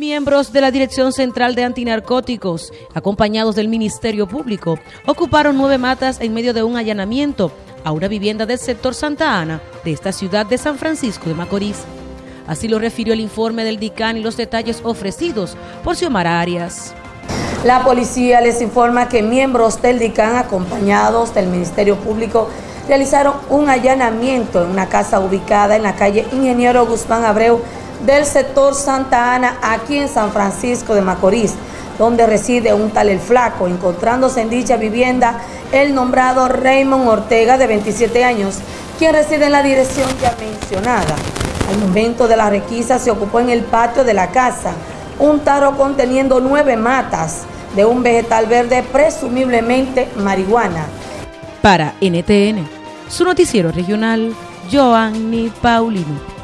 Miembros de la Dirección Central de Antinarcóticos, acompañados del Ministerio Público, ocuparon nueve matas en medio de un allanamiento a una vivienda del sector Santa Ana de esta ciudad de San Francisco de Macorís. Así lo refirió el informe del DICAN y los detalles ofrecidos por Xiomara Arias. La policía les informa que miembros del DICAN acompañados del Ministerio Público realizaron un allanamiento en una casa ubicada en la calle Ingeniero Guzmán Abreu del sector Santa Ana, aquí en San Francisco de Macorís, donde reside un tal El Flaco, encontrándose en dicha vivienda el nombrado Raymond Ortega, de 27 años, quien reside en la dirección ya mencionada. Al momento de la requisa se ocupó en el patio de la casa un tarro conteniendo nueve matas de un vegetal verde, presumiblemente marihuana. Para NTN, su noticiero regional, Joanny Paulino.